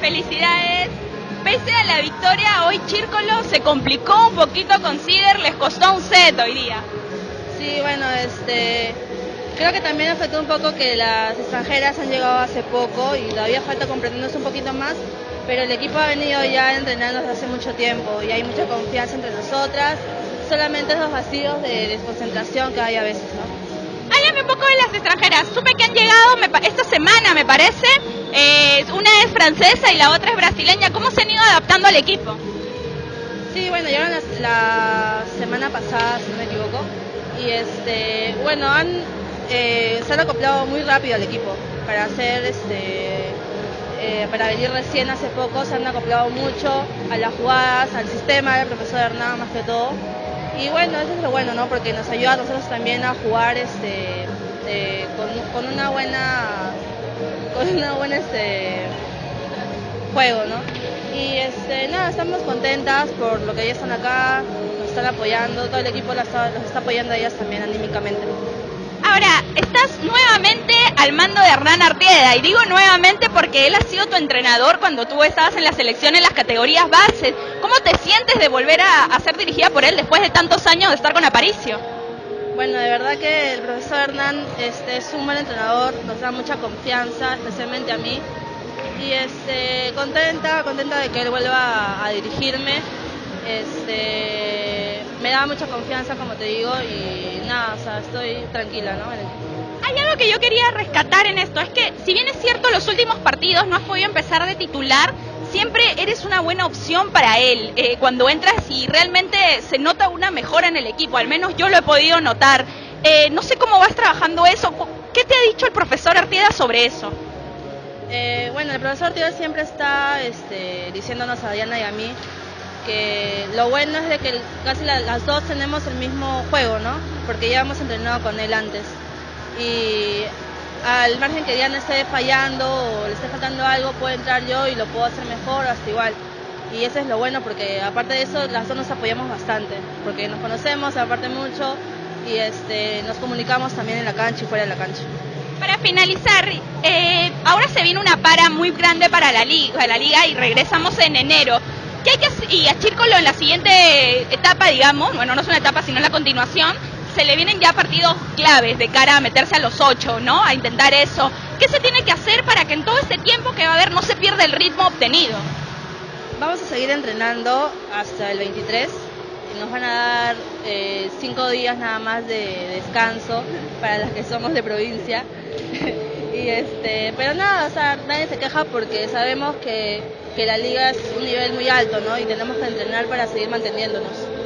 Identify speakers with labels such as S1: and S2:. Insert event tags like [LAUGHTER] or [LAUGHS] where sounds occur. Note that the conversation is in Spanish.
S1: felicidades. Pese a la victoria, hoy Chírcolo se complicó un poquito con Cider, les costó un set hoy día.
S2: Sí, bueno, este, creo que también afectó un poco que las extranjeras han llegado hace poco y todavía falta comprendernos un poquito más, pero el equipo ha venido ya entrenando desde hace mucho tiempo y hay mucha confianza entre nosotras, solamente esos vacíos de desconcentración que hay a veces, ¿no?
S1: Háblame un poco de las extranjeras. Supe que han llegado esta semana, me parece. Eh, una es francesa y la otra es brasileña. ¿Cómo se han ido adaptando al equipo?
S2: Sí, bueno, llegaron la, semana pasada, si no me equivoco. Y este, bueno, han, eh, se han acoplado muy rápido al equipo para hacer este. Eh, para venir recién hace poco se han acoplado mucho a las jugadas, al sistema del profesor Hernán más que todo y bueno, eso es lo bueno, ¿no? Porque nos ayuda a nosotros también a jugar este, eh, con, una buena, una buena este, juego, ¿no? Y este, nada, estamos contentas por lo que ellas están acá, nos están apoyando, todo el equipo las está, está apoyando a ellas también anímicamente.
S1: Ahora, estás nuevamente al mando de Hernán Artieda, y digo nuevamente porque él ha sido tu entrenador cuando tú estabas en la selección en las categorías bases. ¿Cómo te sientes de volver a, ser dirigida por él después de tantos años de estar con Aparicio?
S2: Bueno, de verdad que el profesor Hernán este, es un buen entrenador, nos da mucha confianza, especialmente a mí. Y este, contenta, contenta de que él vuelva a, dirigirme. Este, me da mucha confianza, como te digo, y nada, o sea, estoy tranquila, ¿no?
S1: Hay algo que yo quería rescatar en esto, es que si bien es cierto los últimos partidos no has podido empezar de titular, siempre eres una buena opción para él. Eh, cuando entras y realmente se nota una mejora en el equipo, al menos yo lo he podido notar. Eh, no sé cómo vas trabajando eso. ¿Qué te ha dicho el profesor Artieda sobre eso?
S2: Eh, bueno, el profesor Artieda siempre está este, diciéndonos a Diana y a mí que lo bueno es de que casi las dos tenemos el mismo juego, ¿no? Porque ya hemos entrenado con él antes. Y al margen que Diana esté fallando o le esté faltando algo, puedo entrar yo y lo puedo hacer mejor, hasta igual. Y eso es lo bueno, porque aparte de eso, las dos nos apoyamos bastante, porque nos conocemos, aparte mucho, y este, nos comunicamos también en la cancha y fuera de la cancha.
S1: Para finalizar, eh, ahora se viene una para muy grande para la liga, la liga y regresamos en enero. ¿Qué hay que? Y a Chírcolo en la siguiente etapa, digamos, bueno, no es una etapa, sino la continuación, se le vienen ya partidos claves de cara a meterse a los ocho, ¿no? A intentar eso. ¿Qué se tiene que hacer para que en todo este tiempo que va a haber no se pierda el ritmo obtenido?
S2: Vamos a seguir entrenando hasta el 23. Nos van a dar eh, cinco días nada más de descanso para las que somos de provincia. [LAUGHS] y este, pero nada, o sea, nadie se queja porque sabemos que, que la liga es un nivel muy alto, ¿no? Y tenemos que entrenar para seguir manteniéndonos.